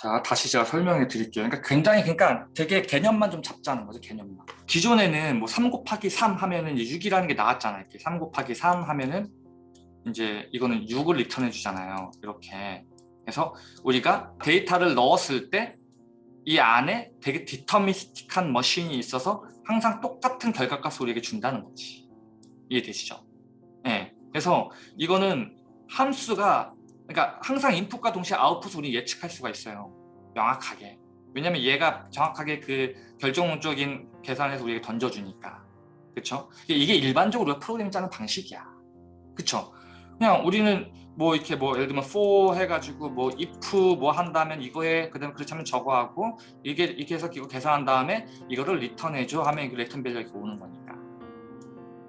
자 다시 제가 설명해 드릴게요. 그러니까 굉장히 그러니까 되게 개념만 좀 잡자는 거죠 개념만. 기존에는 뭐 3 곱하기 3 하면은 6이라는 게 나왔잖아요 이렇게. 3 곱하기 3 하면은 이제 이거는 6을 리턴해 주잖아요 이렇게. 그래서 우리가 데이터를 넣었을 때 이 안에 되게 디터미스틱한 머신이 있어서 항상 똑같은 결과값을 우리에게 준다는 거지. 이해되시죠? 네. 그래서 이거는 함수가 그러니까 항상 인풋과 동시에 아웃풋을 우리 예측할 수가 있어요. 명확하게. 왜냐면 얘가 정확하게 그 결정적인 계산해서 우리에게 던져주니까. 그쵸? 이게 일반적으로 프로그램 짜는 방식이야. 그쵸? 그냥 우리는 뭐 이렇게 뭐 예를 들면 for 해가지고 뭐 if 뭐 한다면 이거에 그다음에 그렇지 않으면 저거 하고 이게 이렇게 해서 이거 계산한 다음에 이거를 return해줘 하면 이 return value가 이렇게 오는 거니까.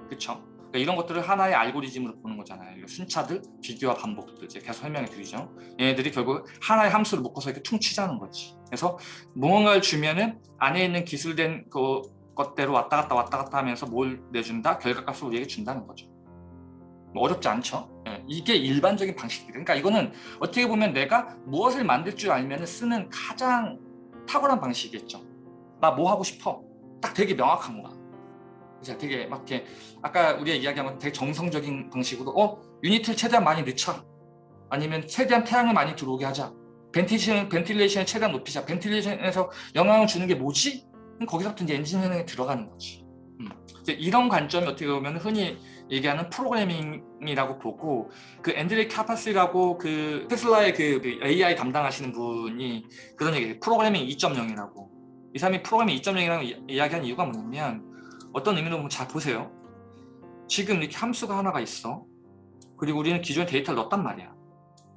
그쵸? 그러니까 이런 것들을 하나의 알고리즘으로 보는 거잖아요. 순차들, 비교와 반복들 이제 계속 설명해 드리죠. 얘네들이 결국 하나의 함수를 묶어서 이렇게 퉁치자는 거지. 그래서 무언가를 주면은 안에 있는 기술된 그 것대로 왔다 갔다 왔다 갔다 하면서 뭘 내준다? 결과값을 우리에게 준다는 거죠. 뭐 어렵지 않죠? 네. 이게 일반적인 방식들. 그러니까 이거는 어떻게 보면 내가 무엇을 만들 줄 알면 쓰는 가장 탁월한 방식이겠죠. 나 뭐 하고 싶어? 딱 되게 명확한 거야. 자, 되게 막 이렇게 아까 우리가 이야기한 되게 정성적인 방식으로 어? unit을 최대한 많이 넣자 아니면 최대한 태양을 많이 들어오게 하자. ventilation, ventilation을 최대한 높이자. ventilation에서 영향을 주는 게 뭐지? 거기서부터 이제 엔진 현행에 들어가는 거지. 음. 이런 관점이 어떻게 보면 흔히 얘기하는 프로그래밍이라고 보고 그 Andrej Karpathy라고 그 테슬라의 그 AI 담당하시는 분이 그런 얘기 프로그래밍 2.0이라고. 이 사람이 프로그래밍 2.0이라고 이야기한 이유가 뭐냐면 어떤 의미로 보면 잘 보세요. 지금 이렇게 함수가 하나가 있어. 그리고 우리는 기존에 데이터를 넣었단 말이야.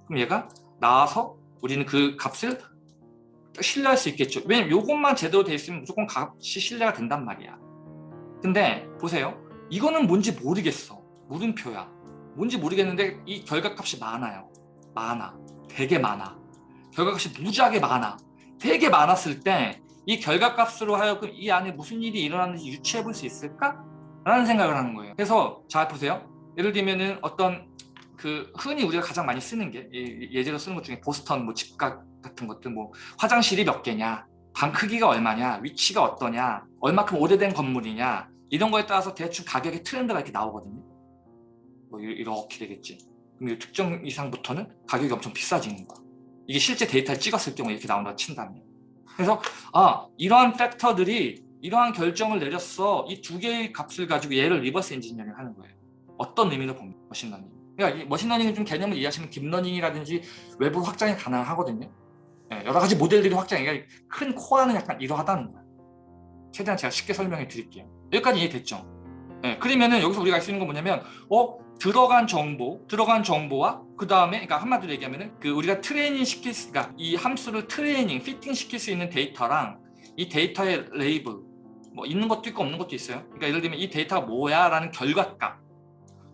그럼 얘가 나와서 우리는 그 값을 신뢰할 수 있겠죠. 왜냐면 이것만 제대로 돼 있으면 무조건 값이 신뢰가 된단 말이야. 근데 보세요. 이거는 뭔지 모르겠어. 물음표야. 뭔지 모르겠는데 이 결과값이 많아요. 많아. 되게 많아. 결과값이 무지하게 많아. 되게 많았을 때 이 결과값으로 하여금 이 안에 무슨 일이 일어났는지 유추해 볼 수 있을까? 라는 생각을 하는 거예요. 그래서 잘 보세요. 예를 들면은 어떤 그 흔히 우리가 가장 많이 쓰는 게 예제로 쓰는 것 중에 보스턴 뭐 집값 같은 것들 뭐 화장실이 몇 개냐 방 크기가 얼마냐 위치가 어떠냐 얼마큼 오래된 건물이냐 이런 거에 따라서 대충 가격의 트렌드가 이렇게 나오거든요. 뭐 이렇게 되겠지. 그럼 이 특정 이상부터는 가격이 엄청 비싸지는 거야. 이게 실제 데이터를 찍었을 경우에 이렇게 나온다 친다면. 그래서 아 이러한 factor들이 이러한 결정을 내렸어. 이 두 개의 값을 가지고 얘를 reverse engineering 하는 거예요. 어떤 의미로 봅니까 machine learning. 그러니까 machine learning을 좀 개념을 이해하시면 deep learning이라든지 외부 확장이 가능하거든요. 네, 여러 가지 모델들이 확장이 그러니까 큰 코어는 약간 이러하다는 거예요 최대한 제가 쉽게 설명해 드릴게요. 여기까지 이해됐죠? 네, 그러면은 여기서 우리가 알 수 있는 건 뭐냐면 어 들어간 정보, 들어간 정보와 그 다음에 그러니까 한마디로 얘기하면은 그 우리가 트레이닝 시킬 수, 그러니까 이 함수를 트레이닝, 피팅 시킬 수 있는 데이터랑 이 데이터의 레이블 뭐 있는 것도 있고 없는 것도 있어요. 그러니까 예를 들면 이 데이터가 뭐야라는 결과값.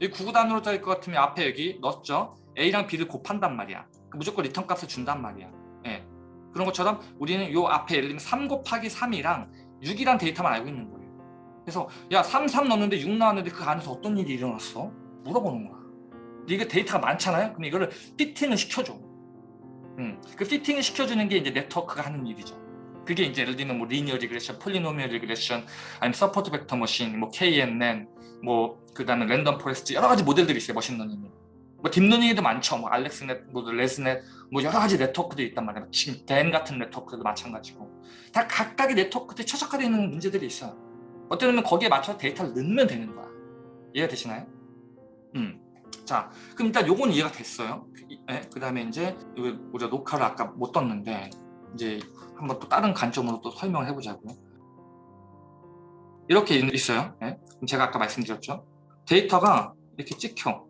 이 구구단으로 짜일 것 같으면 앞에 여기 넣었죠. A랑 B를 곱한단 말이야. 무조건 return 값을 준단 말이야. 예. 그런 것처럼 우리는 요 앞에 예를 들면 3 곱하기 3이랑 6이란 데이터만 알고 있는 거예요. 그래서 야 3, 3 넣었는데 6 나왔는데 그 안에서 어떤 일이 일어났어? 물어보는 거야. 이게 데이터가 많잖아요. 그럼 이거를 fitting을 시켜줘. 음, 그 fitting을 시켜주는 게 이제 네트워크가 하는 일이죠. 그게 이제 예를 들면 뭐 linear regression, polynomial regression, 아니면 support vector machine, 뭐 KNN, 뭐 그다음에 random forest 여러 가지 모델들이 있어요. machine learning이. 뭐 딥러닝에도 많죠. 뭐 AlexNet, 뭐 ResNet, 뭐 여러 가지 네트워크들이 있단 말이에요. 지금 GAN 같은 네트워크도 마찬가지고 다 각각의 네트워크들이 최적화되어 있는 문제들이 있어요. 어쩌면 거기에 맞춰서 데이터를 넣으면 되는 거야. 이해가 되시나요? 음. 자, 그럼 일단 요건 이해가 됐어요. 네, 그 다음에 이제 우리가 녹화를 아까 못 떴는데 이제 한번 또 다른 관점으로 또 설명을 해보자고요. 이렇게 있어요. 네? 제가 아까 말씀드렸죠. 데이터가 이렇게 찍혀.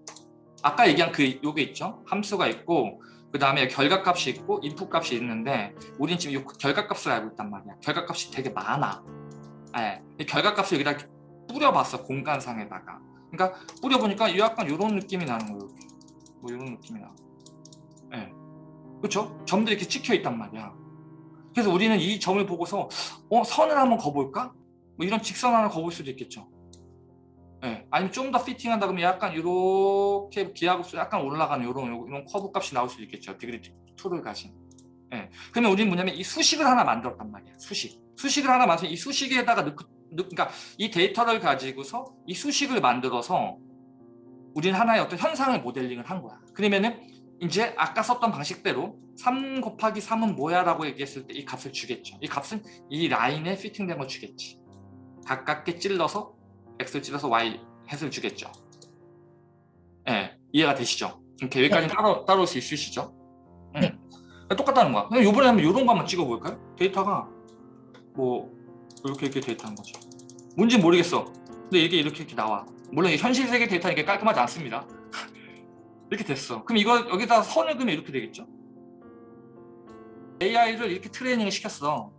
아까 얘기한 그 요게 있죠. 함수가 있고 그 다음에 결과값이 있고 input 값이 있는데 우리는 지금 이 결과값을 알고 있단 말이야. 결과값이 되게 많아. 네. 결과값을 여기다 뿌려봤어 공간상에다가. 그러니까 뿌려보니까 약간 이런 느낌이 나는 거예요. 뭐 이런 느낌이 나. 예. 네. 그렇죠? 점들이 이렇게 찍혀 있단 말이야. 그래서 우리는 이 점을 보고서 어 선을 한번 거볼까? 뭐 이런 직선 하나 거볼 수도 있겠죠. 예. 네. 아니면 좀 더 fitting한다 그러면 약간 이렇게 기하급수 약간 올라가는 이런 이런 커브 값이 나올 수도 있겠죠. degree 2를 가신. 예. 그러면 우리는 뭐냐면 이 수식을 하나 만들었단 말이야. 수식. 수식을 하나 만들어서 이 수식에다가 넣고, 넣, 그러니까 이 데이터를 가지고서 이 수식을 만들어서 우리는 하나의 어떤 현상을 모델링을 한 거야. 그러면은 이제 아까 썼던 방식대로 3 곱하기 3은 뭐야 라고 얘기했을 때 이 값을 주겠죠. 이 값은 이 라인에 피팅된 걸 주겠지. 가깝게 찔러서 x를 찔러서 y 햇을 주겠죠. 예, 네, 이해가 되시죠? 이렇게 여기까지 네. 따로, 따라올 수 있으시죠? 네. 응. 똑같다는 거야. 그럼 이번에 한번 이런 거 한번 찍어볼까요? 데이터가 뭐 이렇게 이렇게 데이터인 거죠. 뭔지 모르겠어. 근데 이게 이렇게 이렇게 나와. 물론 현실 세계 데이터는 이게 깔끔하지 않습니다. 이렇게 됐어. 그럼 이거 여기다 선을 그으면 이렇게 되겠죠? AI를 이렇게 트레이닝을 시켰어.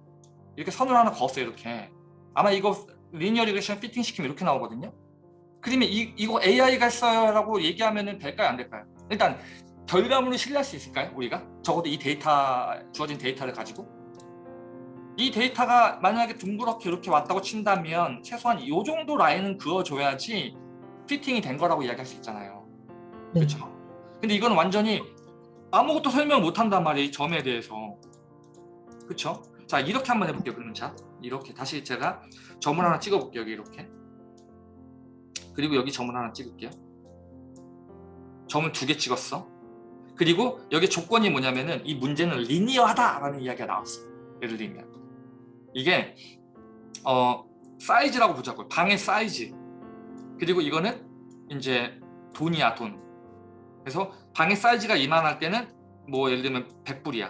이렇게 선을 하나 그었어요. 이렇게. 아마 이거 linear regression fitting 시키면 이렇게 나오거든요. 그러면 이, 이거 AI가 했어요 라고 얘기하면 될까요? 안 될까요? 일단 결과물을 신뢰할 수 있을까요? 우리가? 적어도 이 데이터, 주어진 데이터를 가지고 이 데이터가 만약에 둥그렇게 이렇게 왔다고 친다면 최소한 이 정도 라인은 그어줘야지 fitting이 된 거라고 이야기할 수 있잖아요. 네. 그렇죠? 근데 이건 완전히 아무것도 설명 못 한단 말이에요. 이 점에 대해서. 그렇죠? 자 이렇게 한번 해볼게요. 그러면 자 이렇게 다시 제가 점을 하나 찍어볼게요. 여기 이렇게. 그리고 여기 점을 하나 찍을게요. 점을 두 개 찍었어. 그리고 여기 조건이 뭐냐면은 이 문제는 리니어하다라는 이야기가 나왔어. 예를 들면 이게 어 사이즈라고 보자고요. 방의 사이즈. 그리고 이거는 이제 돈이야 돈. 그래서 방의 사이즈가 이만할 때는 뭐 예를 들면 100불이야.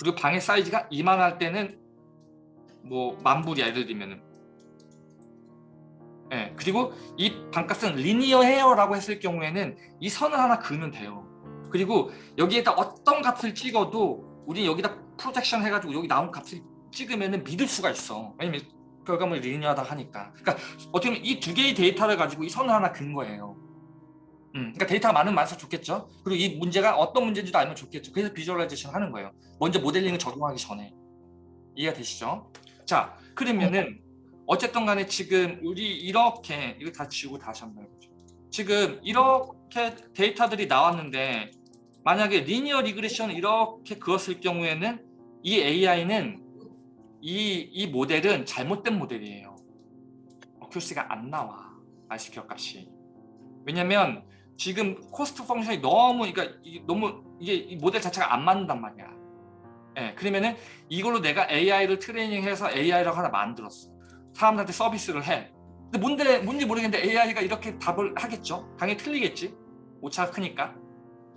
그리고 방의 사이즈가 이만할 때는 뭐 만불이야 예를 들면은 예, 그리고 이 반값은 리니어 헤어라고 했을 경우에는 이 선을 하나 그으면 돼요. 그리고 여기에다 어떤 값을 찍어도 우리 여기다 프로젝션 해가지고 여기 나온 값을 찍으면 믿을 수가 있어. 왜냐면 결과물이 리니어하다 하니까. 그러니까 어떻게 보면 이 두 개의 데이터를 가지고 이 선을 하나 근 거예요. 음, 그러니까 데이터가 많으면 많을수록 좋겠죠. 그리고 이 문제가 어떤 문제인지도 알면 좋겠죠. 그래서 visualization 하는 거예요. 먼저 modeling을 적용하기 전에. 이해가 되시죠? 자, 그러면은 어쨌든 간에 지금 우리 이렇게 이거 다 지우고 다시 한번 해보죠. 지금 이렇게 데이터들이 나왔는데 만약에 linear regression을 이렇게 그었을 경우에는 이 AI는 이, 이 모델은 잘못된 모델이에요. accuracy가 안 나와. RC 기억값이. 왜냐면 지금 cost function이 너무 그러니까 너무 이게 이 모델 자체가 안 맞는단 말이야. 예, 네, 그러면은 이걸로 내가 AI를 training해서 AI라고 하나 만들었어. 사람들한테 서비스를 해. 근데 뭔데 뭔지 모르겠는데 AI가 이렇게 답을 하겠죠. 당연히 틀리겠지. 오차가 크니까.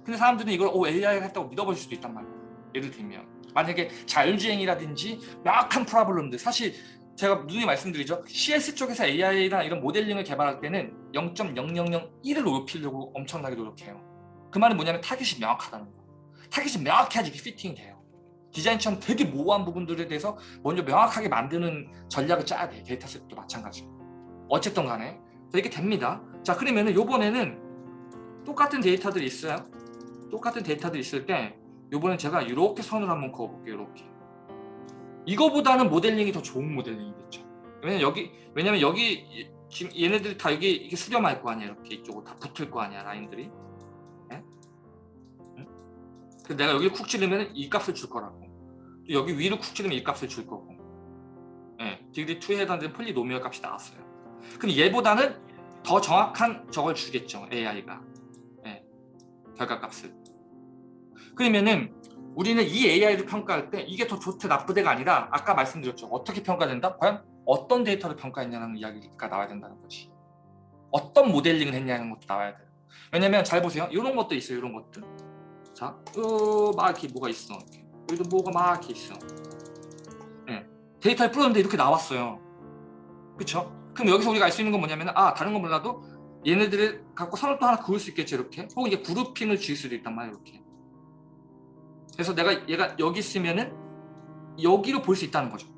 근데 사람들은 이걸 오 AI가 했다고 믿어버릴 수도 있단 말이야. 예를 들면 만약에 자율주행이라든지 명확한 problem들 사실 제가 누누이 말씀드리죠. CS 쪽에서 AI나 이런 modeling을 개발할 때는 0.0001을 높이려고 엄청나게 노력해요. 그 말은 뭐냐면 타깃이 명확하다는 거. 타깃이 명확해야지 fitting이 돼요. 디자인처럼 되게 모호한 부분들에 대해서 먼저 명확하게 만드는 전략을 짜야 돼. dataset도 마찬가지고. 어쨌든 간에 이렇게 됩니다. 자 그러면은 요번에는 똑같은 데이터들이 있어요. 똑같은 데이터들이 있을 때 요번엔 제가 이렇게 선을 한번 그어볼게요. 이렇게. 이거보다는 modeling이 더 좋은 modeling이겠죠. 왜냐면 여기 왜냐면 여기 지금 얘네들이 다 여기 이게 수렴할 거 아니야. 이렇게 이쪽으로 다 붙을 거 아니야. 라인들이. 근데 내가 여기를 쿡 찌르면 이 값을 줄 거라고. 여기 위로 쿡 찌르면 이 값을 줄 거고. 예, degree 2에 해당되는 polynomial 값이 나왔어요. 근데 얘보다는 더 정확한 저걸 주겠죠. AI가. 예, 결과값을. 그러면은 우리는 이 AI를 평가할 때 이게 더 좋대 나쁘대가 아니라 아까 말씀드렸죠. 어떻게 평가된다? 과연 어떤 데이터를 평가했냐는 이야기가 나와야 된다는 거지. 어떤 모델링을 했냐는 것도 나와야 돼요. 왜냐면 잘 보세요. 이런 것도 있어요. 이런 것들. 자, 어, 막 이렇게 뭐가 있어. 여기도 뭐가 막 이렇게 있어. 네. 데이터에 풀었는데 이렇게 나왔어요. 그쵸? 그럼 여기서 우리가 알 수 있는 건 뭐냐면 아 다른 건 몰라도 얘네들을 갖고 선을 또 하나 그을 수 있겠지 이렇게 혹은 이제 그룹핑을 지을 수도 있단 말이야 이렇게 그래서 내가 얘가 여기 있으면은 여기로 볼 수 있다는 거죠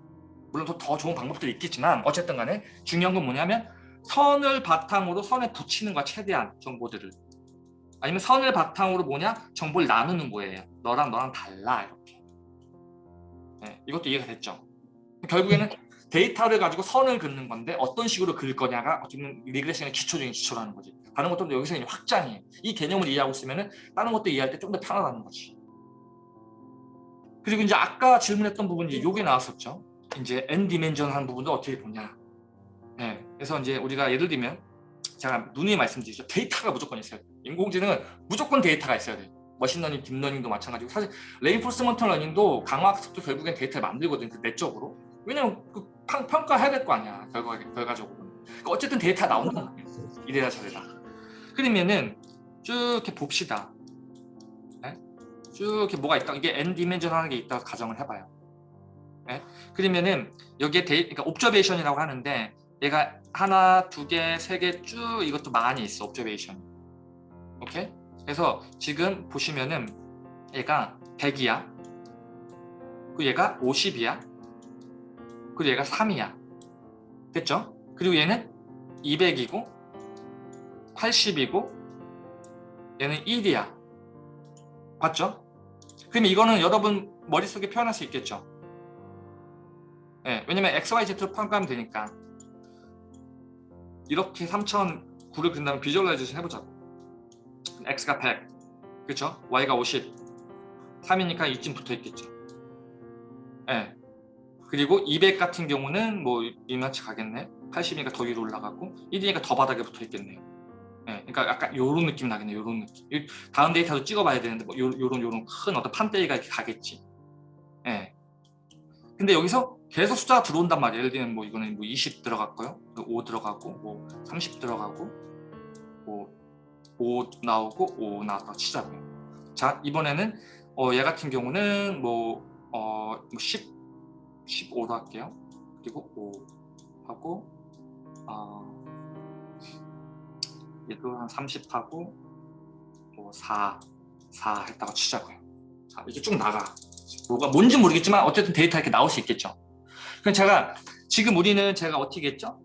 물론 더, 더 좋은 방법들이 있겠지만 어쨌든 간에 중요한 건 뭐냐면 선을 바탕으로 선에 붙이는 거 최대한 정보들을 아니면 선을 바탕으로 뭐냐? 정보를 나누는 거예요. 너랑 너랑 달라 이렇게. 네, 이것도 이해가 됐죠? 결국에는 데이터를 가지고 선을 긋는 건데 어떤 식으로 그릴 거냐가 어쩌면 regression의 기초적인 기초라는 거지. 다른 것도 여기서 확장이에요. 이 개념을 이해하고 있으면 다른 것도 이해할 때 좀 더 편하다는 거지. 그리고 이제 아까 질문했던 부분이 요게 나왔었죠. 이제 n 디멘전한 부분도 어떻게 보냐. 네, 그래서 이제 우리가 예를 들면 제가 누누이 말씀드리죠. 데이터가 무조건 있어야 돼요. 인공지능은 무조건 데이터가 있어야 돼요. machine learning, 딥러닝도 마찬가지고 사실 reinforcement learning도 강화학습도 결국엔 데이터를 만들거든요. 그 내적으로. 왜냐면 그 평가해야 될 거 아니야. 결과, 결과적으로. 그러니까 어쨌든 데이터 말이에요. 이래라 저래라. 그러면은 쭉 이렇게 봅시다. 네? 쭉 이렇게 뭐가 있다. 이게 n dimension 하는 게 있다고 가정을 해봐요. 네? 그러면은 여기에 데이, 그러니까 observation이라고 하는데 얘가 하나, 두 개, 세 개 쭉 이것도 많이 있어. observation. 오케이? 그래서 지금 보시면은 얘가 100이야. 그리고 얘가 50이야. 그리고 얘가 3이야. 됐죠? 그리고 얘는 200이고 80이고 얘는 1이야. 봤죠? 그럼 이거는 여러분 머릿속에 표현할 수 있겠죠? 네, 왜냐면 XYZ로 평가하면 되니까 이렇게 3009를 그린 다음에 visualization 해보자고 X가 100 그렇죠? Y가 50 3이니까 이쯤 붙어 있겠죠 네. 그리고 200 같은 경우는 뭐 이만치 가겠네 80이니까 더 위로 올라가고 1이니까 더 바닥에 붙어 있겠네요 네. 그러니까 약간 요런 느낌 나겠네요 요런 느낌 다음 데이터도 찍어봐야 되는데 뭐 요, 요런 요런 큰 어떤 판때기가 이렇게 가겠지 네. 근데 여기서 계속 숫자가 들어온단 말이에요. 예를 들면 뭐 이거는 뭐 20 들어갔고요. 5 들어가고 뭐 30 들어가고 뭐5 나오고 5 나왔다 치자고요. 자 이번에는 어, 얘 같은 경우는 뭐, 어, 10, 15로 할게요. 그리고 5 하고 어, 얘도 한 30 하고 뭐 4, 4 했다가 치자고요. 자 이제 쭉 나가. 뭐가 뭔지 모르겠지만 어쨌든 데이터 이렇게 나올 수 있겠죠. 그럼 제가 지금 우리는 제가 어떻게 했죠?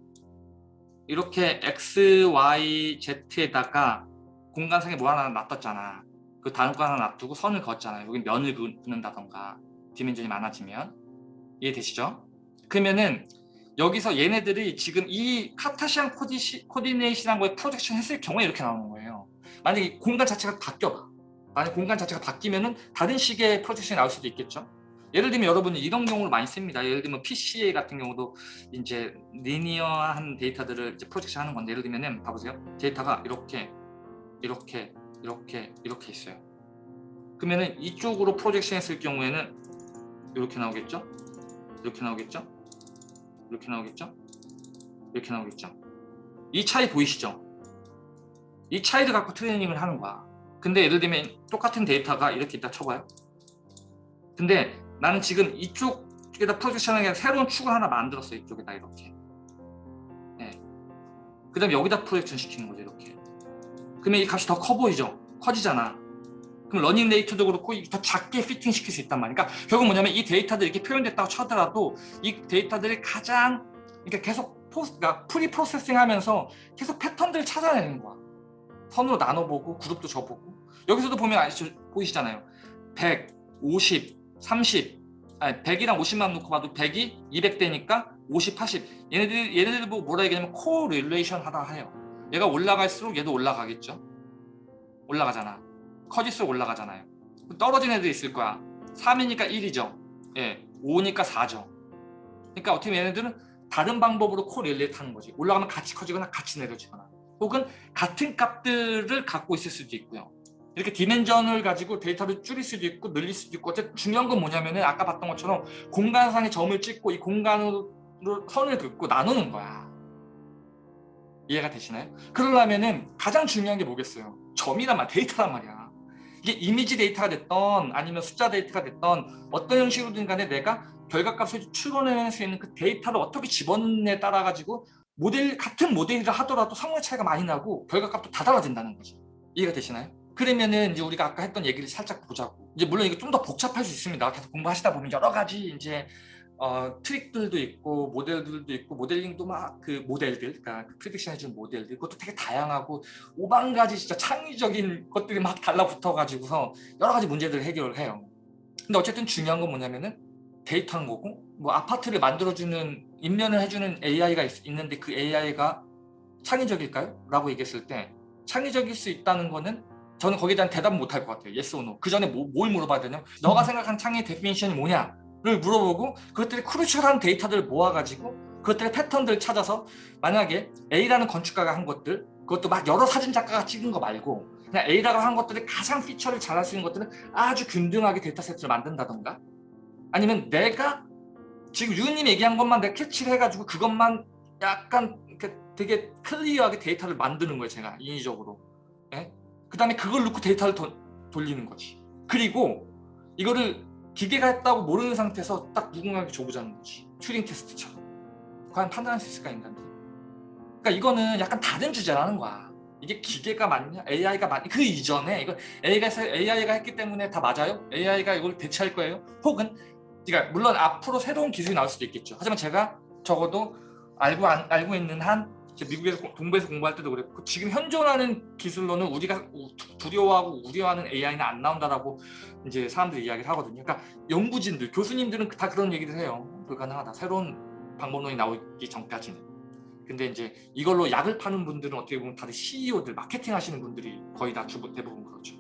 이렇게 x, y, z에다가 공간상에 뭐 하나 놔뒀잖아. 그 다른 거 하나 놔두고 선을 그었잖아요. 여기 면을 긋는다던가 디멘전이 많아지면 이해되시죠? 그러면은 여기서 얘네들이 지금 이 카타시안 코디, 코디네이션한 거에 프로젝션 했을 경우에 이렇게 나오는 거예요. 만약에 공간 자체가 바뀌어봐. 만약 공간 자체가 바뀌면은 다른 식의 프로젝션이 나올 수도 있겠죠. 예를 들면 여러분이 이런 경우를 많이 씁니다. 예를 들면 PCA 같은 경우도 이제 리니어한 데이터들을 이제 프로젝션 하는 건데 예를 들면은 봐보세요. 데이터가 이렇게 이렇게 이렇게 이렇게 있어요. 그러면은 이쪽으로 프로젝션 했을 경우에는 이렇게 나오겠죠? 이렇게 나오겠죠? 이렇게 나오겠죠? 이렇게 나오겠죠? 이 차이 보이시죠? 이 차이를 갖고 training을 하는 거야. 근데 예를 들면 똑같은 데이터가 이렇게 있다 쳐봐요. 근데 나는 지금 이쪽에다 projection하게 새로운 축을 하나 만들었어 이쪽에다 이렇게 네. 그 다음에 여기다 projection 시키는 거죠 이렇게 그러면 이 값이 더 커 보이죠 커지잖아 그럼 learning 데이터도 그렇고 더 작게 피팅 시킬 수 있단 말이야. 그러니까 결국 뭐냐면 이 데이터들이 이렇게 표현됐다고 쳐더라도 이 데이터들이 가장 그러니까 계속 포스, 그러니까 pre-processing 하면서 계속 패턴들을 찾아내는 거야. 선으로 나눠보고 그룹도 줘보고. 여기서도 보면 아시죠 보이시잖아요. 100, 50, 30 아니 100이랑 50만 놓고 봐도 100이 200대니까 50, 80 얘네들 얘네들 보고 뭐라 얘기하냐면 correlation 하다 해요. 얘가 올라갈수록 얘도 올라가겠죠? 올라가잖아 커질수록 올라가잖아요. 떨어진 애들 있을 거야. 3이니까 1이죠. 예, 5니까 4죠. 그러니까 어떻게 보면 얘네들은 다른 방법으로 correlate 하는 거지. 올라가면 같이 커지거나 같이 내려지거나. 혹은 같은 값들을 갖고 있을 수도 있고요. 이렇게 dimension을 가지고 데이터를 줄일 수도 있고 늘릴 수도 있고. 어쨌든 중요한 건 뭐냐면 은 아까 봤던 것처럼 공간상의 점을 찍고 이 공간으로 선을 긋고 나누는 거야. 이해가 되시나요? 그러려면 은 가장 중요한 게 뭐겠어요? 점이란 말, 데이터란 말이야 이게 이미지 데이터가 됐던 아니면 숫자 데이터가 됐던 어떤 형식으로든 간에 내가 결과값을 추론해낼 수 있는 그 데이터를 어떻게 집어넣느냐에 따라 가지고 모델 같은 모델이라 하더라도 성능 차이가 많이 나고 결과값도 다 달라진다는 거지 이해가 되시나요? 그러면은 이제 우리가 아까 했던 얘기를 살짝 보자고. 이제 물론 이게 좀 더 복잡할 수 있습니다. 계속 공부하시다 보면 여러 가지 이제 어, 트릭들도 있고 모델들도 있고 모델링도 막 그 모델들, 그러니까 그 prediction 해주는 모델들 그것도 되게 다양하고 오만 가지 진짜 창의적인 것들이 막 달라붙어 가지고서 여러 가지 문제들을 해결을 해요. 근데 어쨌든 중요한 건 뭐냐면은 데이터인 거고 뭐 아파트를 만들어주는 평면을 해주는 AI가 있, 있는데 그 AI가 창의적일까요? 라고 얘기했을 때 창의적일 수 있다는 거는 저는 거기에 대한 대답은 못할 것 같아요. yes or no. 그 전에 뭐, 뭘 물어봐야 되냐면 너가 생각하는 창의 definition이 뭐냐 를 물어보고 그것들이 crucial한 데이터들을 모아가지고 그것들의 패턴들을 찾아서 만약에 A라는 건축가가 한 것들 그것도 막 여러 사진 작가가 찍은 거 말고 그냥 A라고 한 것들이 가장 feature를 잘할 수 있는 것들은 아주 균등하게 데이터 세트를 만든다던가? 아니면 내가 지금 유님이 얘기한 것만 내가 캐치를 해가지고 그것만 약간 되게 clear하게 데이터를 만드는 거예요 제가 인위적으로. 예? 그 다음에 그걸 넣고 데이터를 더, 돌리는 거지. 그리고 이거를 기계가 했다고 모르는 상태에서 딱 누군가에게 줘보자는 거지. 튜링 테스트처럼. 과연 판단할 수 있을까 인간들이? 그러니까 이거는 약간 다른 주제라는 거야. 이게 기계가 맞냐? AI가 맞냐? 그 이전에 이거 AI가, AI가 했기 때문에 다 맞아요? AI가 이걸 대체할 거예요? 혹은 그러니까 물론 앞으로 새로운 기술이 나올 수도 있겠죠. 하지만 제가 적어도 알고 안, 알고 있는 한 미국에서 동부에서 공부할 때도 그랬고 지금 현존하는 기술로는 우리가 두려워하고 우려하는 AI는 안 나온다라고 이제 사람들이 이야기를 하거든요. 그러니까 연구진들, 교수님들은 다 그런 얘기를 해요. 불가능하다. 새로운 방법론이 나오기 전까지는. 근데 이제 이걸로 약을 파는 분들은 어떻게 보면 다들 CEO들, 마케팅 하시는 분들이 거의 다 주부 대부분 그렇죠.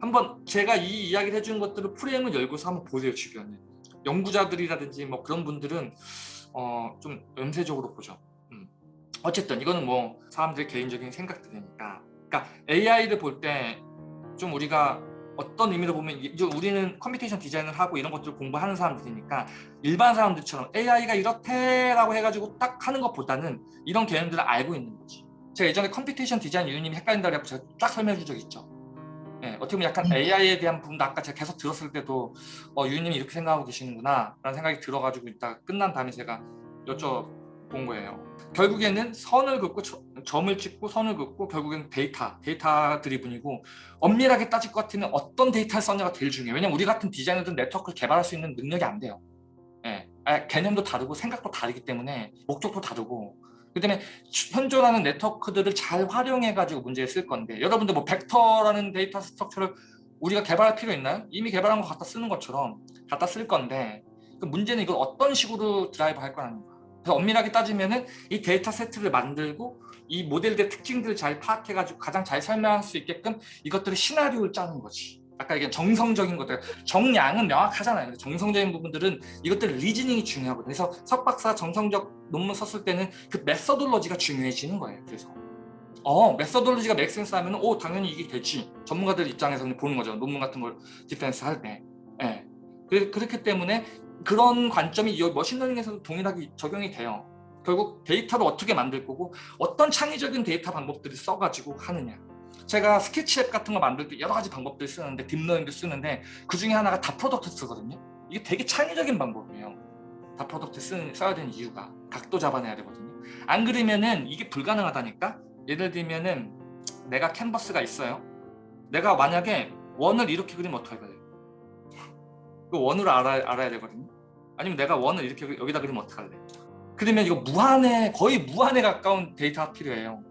한번 제가 이 이야기를 해준 것들을 프레임을 열고서 한번 보세요 주변에. 연구자들이라든지 뭐 그런 분들은 어, 좀 염세적으로 보죠. 어쨌든 이거는 뭐 사람들의 개인적인 생각들이니까. 그러니까 AI를 볼 때 좀 우리가 어떤 의미로 보면 우리는 computation 디자인을 하고 이런 것들을 공부하는 사람들이니까 일반 사람들처럼 AI가 이렇대라고 해가지고 딱 하는 것보다는 이런 개념들을 알고 있는 거지. 제가 예전에 computation 디자인 유님이 헷갈린다고 해서 제가 쫙 설명해 준 적이 있죠. 네, 어떻게 보면 약간 AI에 대한 부분도 아까 제가 계속 들었을 때도 어, 유님이 이렇게 생각하고 계시는구나 라는 생각이 들어가지고 이따 끝난 다음에 제가 여쭤본 거예요 결국에는 선을 긋고 점을 찍고 선을 긋고 결국엔 데이터, data driven이고 엄밀하게 따질 것 같으면 어떤 데이터를 썼냐가 제일 중요해요. 왜냐면 우리 같은 디자이너들은 네트워크를 개발할 수 있는 능력이 안 돼요. 예. 아, 개념도 다르고 생각도 다르기 때문에 목적도 다르고 그 다음에 현존하는 네트워크들을 잘 활용해가지고 문제에 쓸 건데 여러분들 뭐 벡터라는 data structure를 우리가 개발할 필요 있나요? 이미 개발한 거 갖다 쓰는 것처럼 갖다 쓸 건데 그 문제는 이걸 어떤 식으로 드라이브 할 거라는. 그래서 엄밀하게 따지면은 이 데이터 세트를 만들고 이 모델들의 특징들을 잘 파악해가지고 가장 잘 설명할 수 있게끔 이것들을 시나리오를 짜는 거지. 아까 이게 정성적인 것들, 정량은 명확하잖아요. 정성적인 부분들은 이것들 reasoning이 중요하거든요. 그래서 석 박사 정성적 논문 썼을 때는 그 methodology가 중요해지는 거예요. 그래서 어 methodology가 make sense 하면 오 당연히 이게 되지. 전문가들 입장에서는 보는 거죠. 논문 같은 걸 defense 할 때. 예. 그렇기 때문에 그런 관점이 machine learning에서도 동일하게 적용이 돼요. 결국 데이터를 어떻게 만들 거고 어떤 창의적인 데이터 방법들을 써가지고 하느냐. 제가 스케치앱 같은 거 만들 때 여러 가지 방법들 쓰는데 deep learning도 쓰는데 그 중에 하나가 dot product 쓰거든요. 이게 되게 창의적인 방법이에요. dot product 쓰는, 써야 되는 이유가 각도 잡아내야 되거든요. 안 그러면은 이게 불가능하다니까 예를 들면은 내가 캔버스가 있어요. 내가 만약에 원을 이렇게 그리면 돼요? 그 원으로 알아, 알아야 되거든요. 아니면 내가 원을 이렇게 여기다 그리면 어떡할래? 그러면 이거 무한에 거의 무한에 가까운 데이터가 필요해요.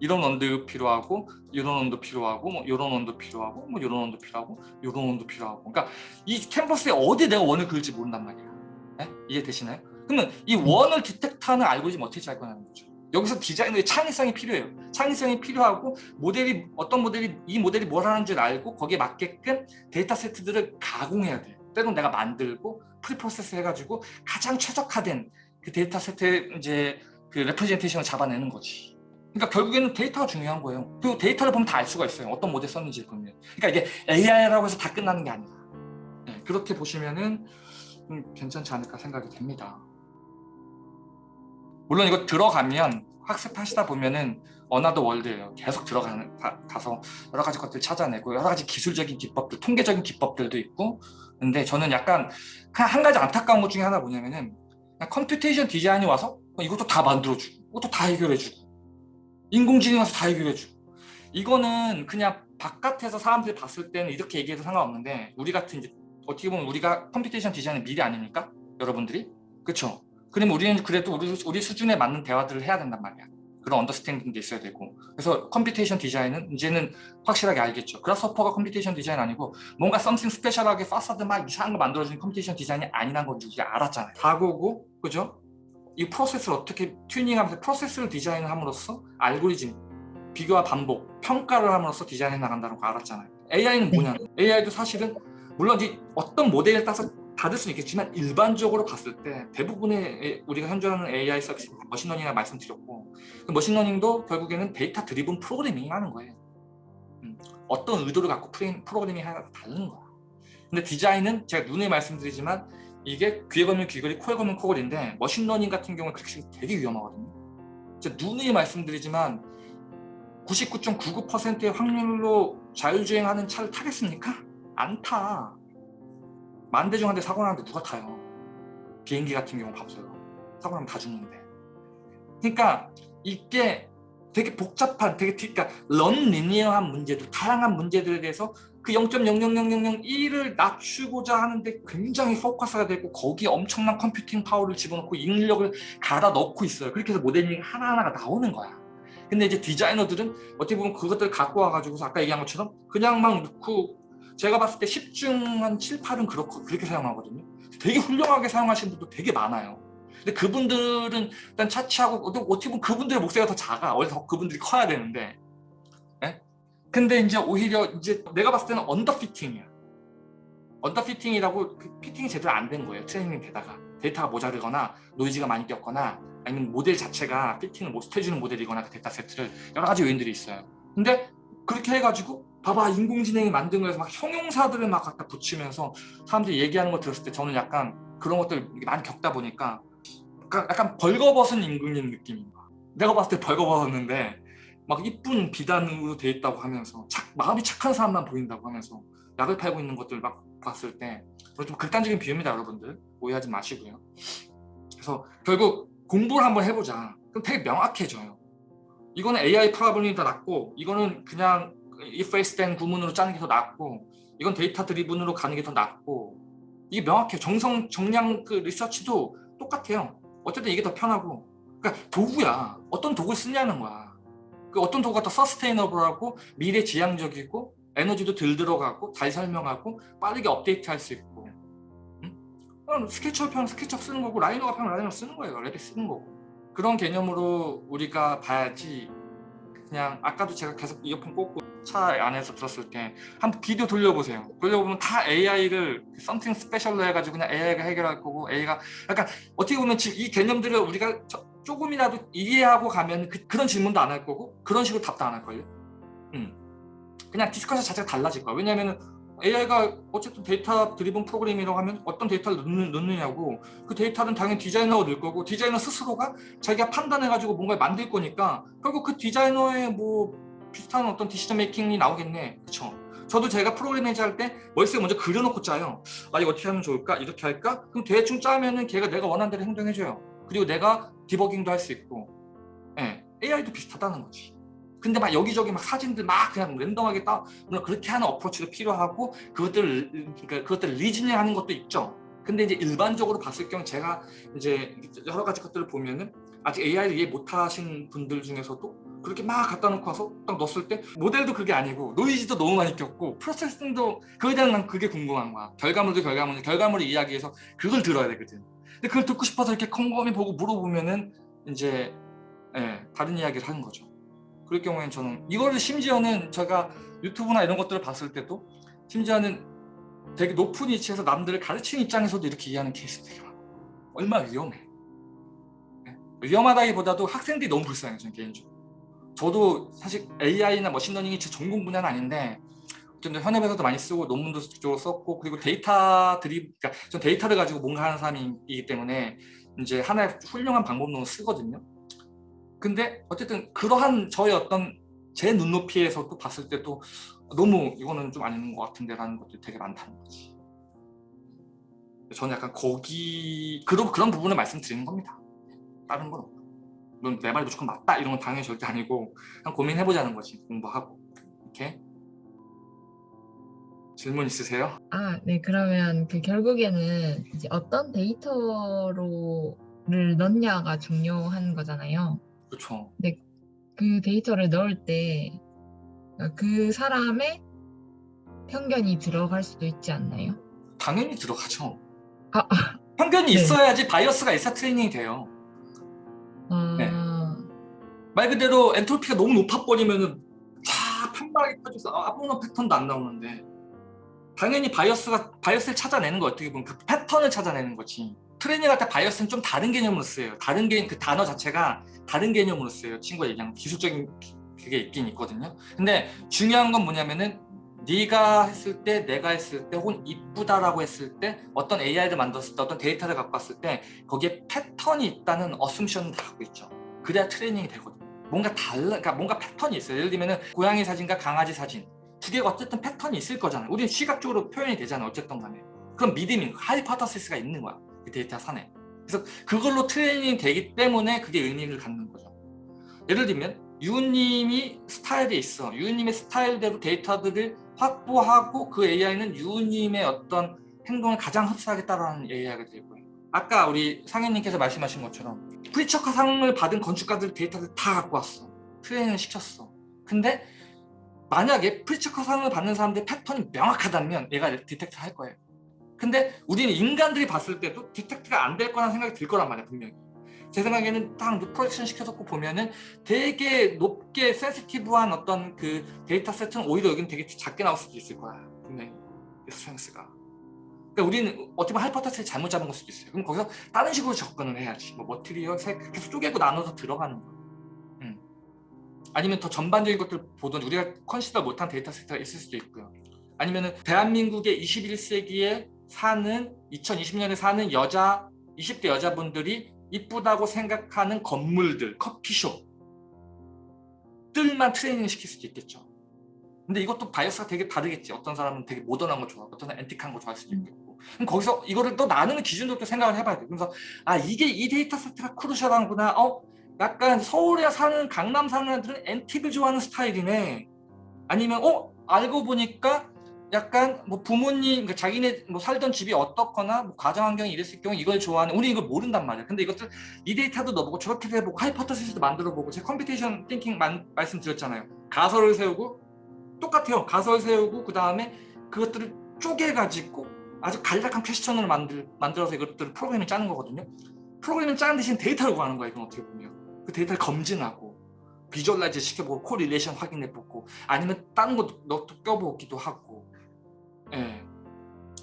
이런 원도 필요하고 이런 원도 필요하고 뭐 이런 원도 필요하고 뭐 이런 원도 필요하고 이런 원도 필요하고 그러니까 이 캔버스에 어디 내가 원을 그릴지 모른단 말이야. 네? 이해되시나요? 그러면 이 원을 detect하는 알고리즘 어떻게 짤 거냐는 거죠. 여기서 디자이너의 창의성이 필요해요. 창의성이 필요하고 모델이 어떤 모델이 이 모델이 뭘 하는 줄 알고 거기에 맞게끔 데이터 세트들을 가공해야 돼요. 때론 내가 만들고 preprocess 해가지고 가장 최적화된 그 데이터 세트의 이제 그 representation을 잡아내는 거지. 그러니까 결국에는 데이터가 중요한 거예요. 그리고 데이터를 보면 다 알 수가 있어요. 어떤 모델 썼는지 보면. 그러니까 이게 AI라고 해서 다 끝나는 게 아니라. 네, 그렇게 보시면은 음, 괜찮지 않을까 생각이 됩니다. 물론 이거 들어가면 학습하시다 보면은 another world예요. 계속 들어가는 가, 서 여러 가지 것들 찾아내고 여러 가지 기술적인 기법들, 통계적인 기법들도 있고 근데 저는 약간 한 가지 안타까운 것 중에 하나 뭐냐면은 computation 디자인이 와서 이것도 다 만들어주고 이것도 다 해결해주고 인공지능 와서 다 해결해주고 이거는 그냥 바깥에서 사람들이 봤을 때는 이렇게 얘기해도 상관없는데 우리 같은 이제 어떻게 보면 우리가 computation design의 미래 아닙니까? 여러분들이? 그렇죠? 그러면 우리는 그래도 우리, 우리 수준에 맞는 대화들을 해야 된단 말이야. 그런 understanding도 있어야 되고 그래서 computation design은 이제는 확실하게 알겠죠 Grasshopper가 computation design 아니고 뭔가 something special하게 파사드 막 이상한 거 만들어주는 computation design이 아니란 건 우리가 알았잖아요 다고고 그죠? 이 프로세스를 어떻게 튜닝하면서 프로세스를 디자인함으로써 알고리즘 비교와 반복, 평가를 함으로써 디자인해 나간다는 거 알았잖아요. AI는 뭐냐? AI도 사실은 물론 이 어떤 모델에 따라서 다를 수는 있겠지만 일반적으로 봤을 때 대부분의 우리가 현존하는 AI 서비스 machine learning이라 말씀드렸고 그 machine learning도 결국에는 data-driven programming 하는 거예요. 음, 어떤 의도를 갖고 프레임, 프로그래밍이 하나가 다른 거야. 근데 디자인은 제가 누누이 말씀드리지만 이게 귀에 걸면 귀걸이, 코에 걸면 코걸인데 machine learning 같은 경우는 그렇게 되게 위험하거든요. 제가 누누이 말씀드리지만 99.99%의 확률로 자율주행하는 차를 타겠습니까? 안 타. 만 대 중 한 대 사고 나는데 누가 타요? 비행기 같은 경우 봐보세요. 사고 나면 다 죽는데. 그러니까 이게 되게 복잡한, 되게 그러니까 non-linear한 문제들, 다양한 문제들에 대해서 그 0.0000001을 낮추고자 하는데 굉장히 포커스가 되고 거기에 엄청난 computing power를 집어넣고 인력을 갈아 넣고 있어요. 그렇게 해서 모델링 하나하나가 나오는 거야. 근데 이제 디자이너들은 어떻게 보면 그것들을 갖고 와가지고 아까 얘기한 것처럼 그냥 막 넣고 제가 봤을 때 10중 한 7, 8은 그렇고 그렇게 사용하거든요. 되게 훌륭하게 사용하시는 분도 되게 많아요. 근데 그분들은 일단 차치하고 어떻게 보면 그분들의 목소리가 더 작아. 원래 더 그분들이 커야 되는데. 예? 근데 이제 오히려 이제 내가 봤을 때는 underfitting이야. underfitting이라고 그 fitting이 제대로 안 된 거예요. 트레이닝 되다가. 데이터가 모자르거나 노이즈가 많이 꼈거나 아니면 모델 자체가 fitting을 못 해주는 모델이거나 그 data set를 여러 가지 요인들이 있어요. 근데 그렇게 해가지고 봐봐 인공지능이 만든 거에서 막 형용사들을 막 갖다 붙이면서 사람들이 얘기하는 거 들었을 때 저는 약간 그런 것들 많이 겪다 보니까 약간, 벌거벗은 임금님 느낌인 거야. 내가 봤을 때 벌거벗었는데 막 이쁜 비단으로 돼 있다고 하면서 착, 마음이 착한 사람만 보인다고 하면서 약을 팔고 있는 것들 막 봤을 때 좀 극단적인 비유입니다 여러분들. 오해하지 마시고요. 그래서 결국 공부를 한번 해보자. 그럼 되게 명확해져요. 이거는 AI problem이 더 낫고 이거는 그냥 if else then 구문으로 짜는 게 더 낫고 이건 data-driven으로 가는 게 더 낫고 이게 명확해요 정성 정량 그 리서치도 똑같아요. 어쨌든 이게 더 편하고. 그러니까 도구야. 어떤 도구를 쓰냐는 거야. 그 어떤 도구가 더 sustainable하고 미래 지향적이고 에너지도 덜 들어가고 잘 설명하고 빠르게 업데이트할 수 있고. 응? 스케치업 편 스케치업 쓰는 거고 라이노가 편 라이노 쓰는 거예요. Revit 쓰는 거고. 그런 개념으로 우리가 봐야지 그냥 아까도 제가 계속 이어폰 꽂고 차 안에서 들었을 때 한번 비디오 돌려보세요. 돌려보면 다 AI를 something special로 해가지고 그냥 AI가 해결할 거고 AI가 약간 어떻게 보면 지금 이 개념들을 우리가 조금이라도 이해하고 가면 그, 런 질문도 안 할 거고 그런 식으로 답도 안 할걸요? 음. 그냥 discussion 자체가 달라질 거야. 왜냐하면 AI가 어쨌든 data-driven program이라고 하면 어떤 데이터를 넣는, 넣느냐고. 그 데이터는 당연히 디자이너가 넣을 거고 디자이너 스스로가 자기가 판단해가지고 뭔가를 만들 거니까 결국 그 디자이너의 뭐 비슷한 어떤 decision making이 나오겠네. 그쵸? 저도 제가 매니저 할때 머릿속에 먼저 그려놓고 짜요. 아 이거 어떻게 하면 좋을까? 이렇게 할까? 그럼 대충 짜면은 걔가 내가 원하는 대로 행동해줘요. 그리고 내가 디버깅도 할 수 있고. 예, AI도 비슷하다는 거지 근데 막 여기저기 막 사진들 막 그냥 random하게 따 물론 그렇게 하는 approach도 필요하고 그것들을 그러니까 그것들을 reasoning 하는 것도 있죠. 근데 이제 일반적으로 봤을 경우 제가 이제 여러 가지 것들을 보면은 아직 AI를 이해 못하신 분들 중에서도 그렇게 막 갖다 놓고 와서 딱 넣었을 때 모델도 그게 아니고 노이즈도 너무 많이 꼈고 프로세싱도 그거에 대한 난 그게 궁금한 거야. 결과물도 결과물 결과물을 이야기해서 그걸 들어야 되거든. 근데 그걸 듣고 싶어서 이렇게 컴컴히 보고 물어보면은 이제 예, 다른 이야기를 하는 거죠 그럴 경우에는 저는 이거를 심지어는 제가 유튜브나 이런 것들을 봤을 때도 심지어는 되게 높은 위치에서 남들을 가르치는 입장에서도 이렇게 이해하는 케이스 되게 많아 얼마나 위험해. 네? 위험하다기보다도 학생들이 너무 불쌍해요 저는 개인적으로. 저도 사실 AI나 machine learning이 제 전공 분야는 아닌데 어쨌든 현업에서도 많이 쓰고 논문도 적극적으로 썼고 그리고 데이터들이 그러니까 전 데이터를 가지고 뭔가 하는 사람이기 때문에 이제 하나의 훌륭한 방법론을 쓰거든요 근데 어쨌든 그러한 저의 어떤 제 눈높이에서 또 봤을 때도 너무 이거는 좀 아닌 것 같은데 라는 것들이 되게 많다는 거지. 저는 약간 거기 그런, 그런 부분을 말씀드리는 겁니다. 다른 건 없고 물론 내 말이 무조건 맞다. 이런 건 당연히 절대 아니고 그냥 고민해보자는 거지. 공부하고. 이렇게. 질문 있으세요? 아, 네. 그러면 그 결국에는 이제 어떤 데이터로를 넣냐가 중요한 거잖아요. 그렇죠. 근데 그 데이터를 넣을 때 그 사람의 편견이 들어갈 수도 있지 않나요? 당연히 들어가죠. 아, 아. 편견이 네. 있어야지 bias가 있어 training이 돼요. 아, 네. 말 그대로 엔트로피가 너무 높아버리면은 쫙 편박하게 터져서 아무런 패턴도 안 나오는데 당연히 bias가 bias를 찾아내는 거 어떻게 보면 그 패턴을 찾아내는 거지 트레이닝 할 때 bias는 좀 다른 개념으로 쓰여요. 다른 개념 그 단어 자체가 다른 개념으로 쓰여요. 친구가 얘기한 기술적인 그게 있긴 있거든요. 근데 중요한 건 뭐냐면은 네가 했을 때 내가 했을 때 혹은 이쁘다라고 했을 때 어떤 AI를 만들었을 때 어떤 데이터를 갖고 왔을 때 거기에 패턴이 있다는 assumption을 다 갖고 있죠. 그래야 training이 되거든요. 뭔가 달라 그러니까 뭔가 패턴이 있어요. 예를 들면 은 고양이 사진과 강아지 사진. 두 개가 어쨌든 패턴이 있을 거잖아요. 우리는 시각적으로 표현이 되잖아요 어쨌든 간에. 그럼 믿음이 hypothesis가 있는 거야 그 데이터 산에 그래서 그걸로 트레이닝 되기 때문에 그게 의미를 갖는 거죠. 예를 들면 유님이 스타일이 있어. 유님의 스타일대로 데이터들을 확보하고 그 AI는 유님의 어떤 행동을 가장 흡사하게 따라하는 AI가 될 거예요. 아까 우리 상현님께서 말씀하신 것처럼 프리츠커 상을 받은 건축가들 데이터를 다 갖고 왔어. training을 시켰어. 근데 만약에 프리츠커 상을 받는 사람들의 패턴이 명확하다면 얘가 detect 할 거예요 근데 우리는 인간들이 봤을 때도 detect가 안 될 거라는 생각이 들 거란 말이야 분명히. 제 생각에는 딱 projection 시켜놓고 보면은 되게 높게 센시티브한 어떤 그 데이터 세트는 오히려 여기는 되게 작게 나올 수도 있을 거야 분명히. strength가. 그러니까 우리는 어떻게 보면 hypothesis를 잘못 잡은 걸 수도 있어요. 그럼 거기서 다른 식으로 접근을 해야지. 뭐 material, 색 계속 쪼개고 나눠서 들어가는 거야 음. 아니면 더 전반적인 것들 보던 우리가 consider 못한 데이터 세트가 있을 수도 있고요. 아니면은 대한민국의 21세기에 사는 2020년에 사는 여자 20대 여자분들이 이쁘다고 생각하는 건물들 커피숍. 들만 트레이닝 시킬 수도 있겠죠. 근데 이것도 bias가 되게 다르겠지. 어떤 사람은 되게 모던한 거 좋아하고 어떤 사람은 antique한 거 좋아할 수도 있겠고. 그럼 거기서 이거를 또 나누는 기준도 또 생각을 해봐야 돼. 그래서 아 이게 이 데이터 세트가 crucial한구나. 어? 약간 서울에 사는 강남 사는 애들은 antique을 좋아하는 스타일이네. 아니면 어? 알고 보니까 약간 뭐 부모님 그러니까 자기네 뭐 살던 집이 어떻거나 뭐 가정 환경이 이랬을 경우 이걸 좋아하는 우리 이걸 모른단 말이야. 근데 이것들 이 데이터도 넣어보고 저렇게 해보고 hypothesis도 만들어보고 제가 computation thinking 만, 말씀드렸잖아요. 가설을 세우고 똑같아요. 가설 세우고 그 다음에 그것들을 쪼개가지고 아주 간략한 question으로 만들, 만들어서 이것들을 프로그램을 짜는 거거든요. 프로그램을 짜는 대신 데이터를 구하는 거야 이건 어떻게 보면. 그 데이터를 검증하고 visualize 시켜보고 correlation 확인해보고 아니면 다른 것도 껴보기도 하고 예.